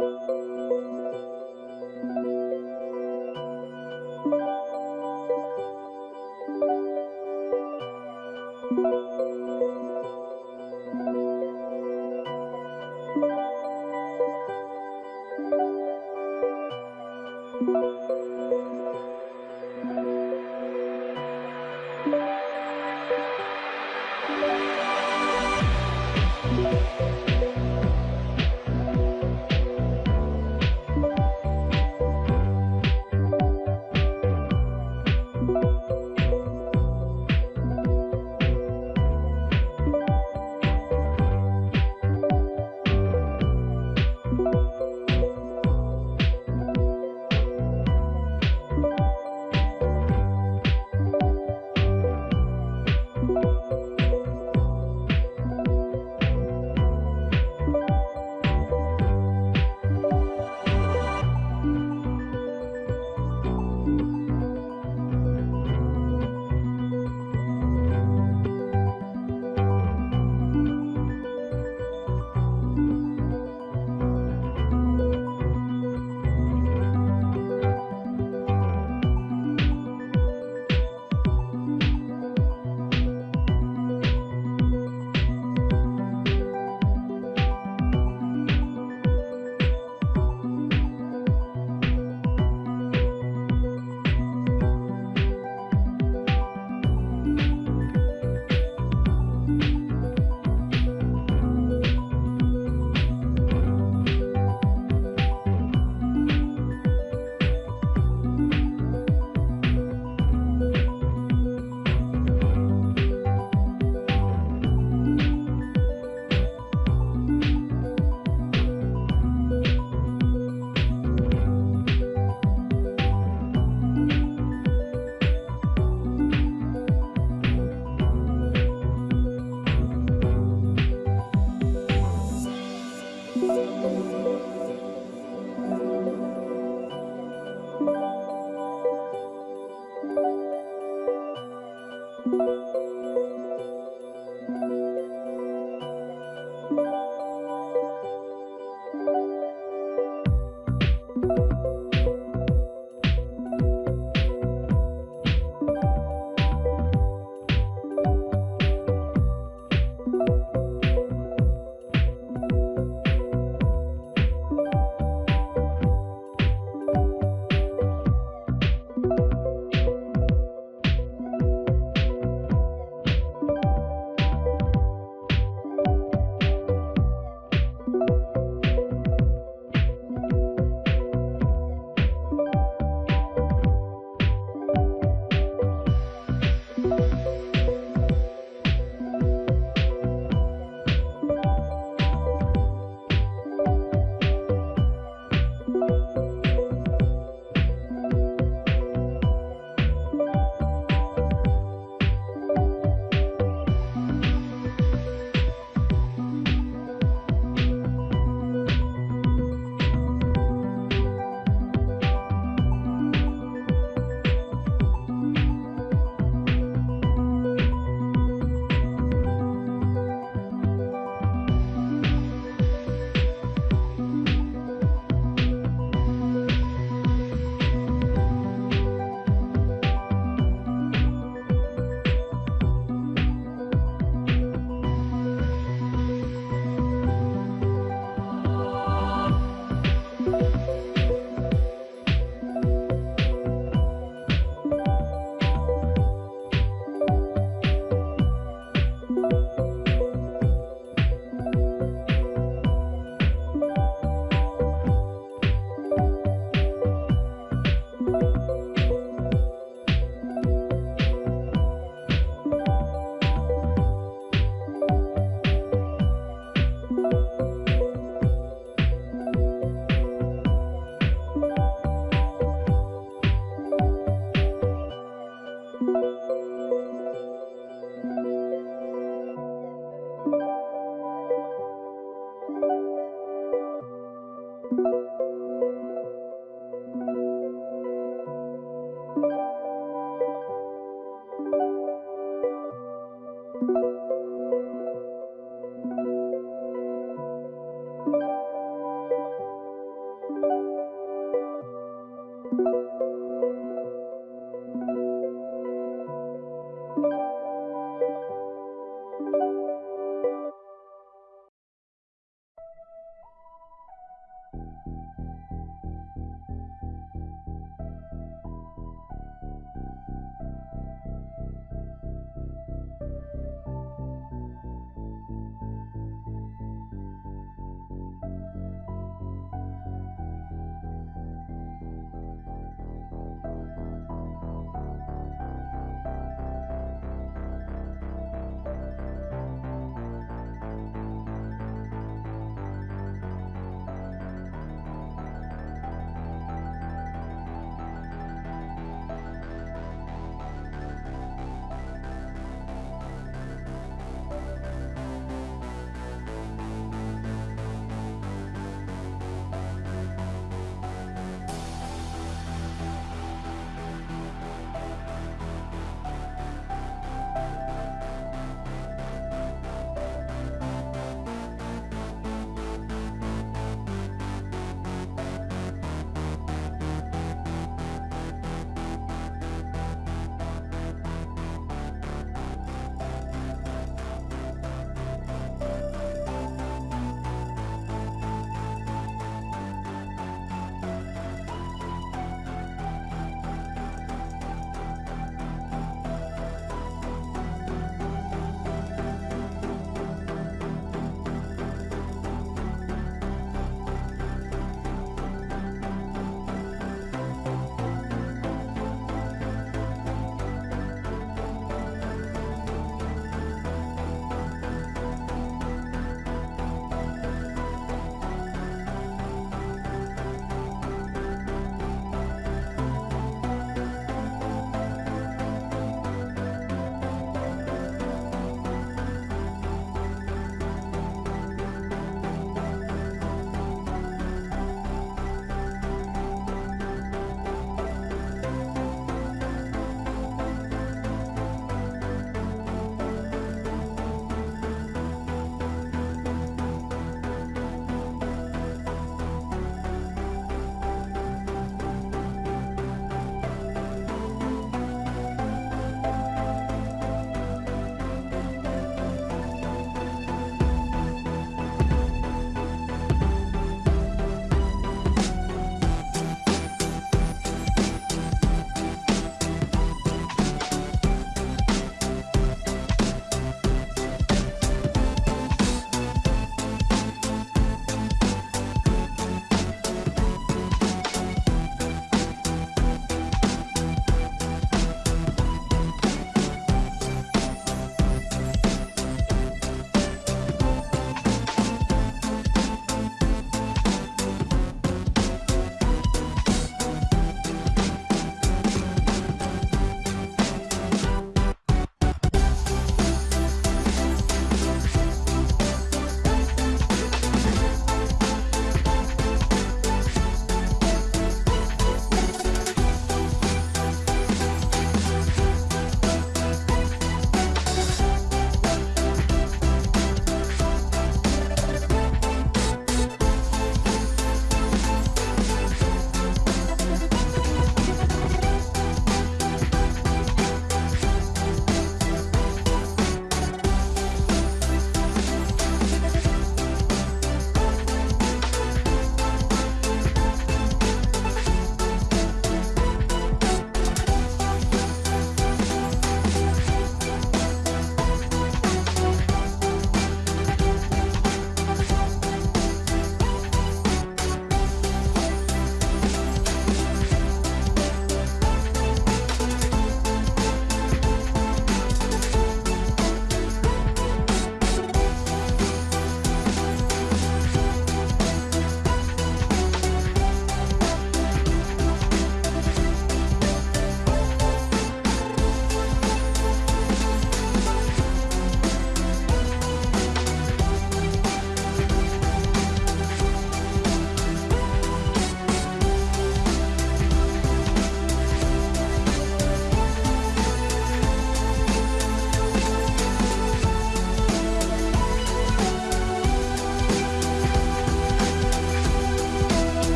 you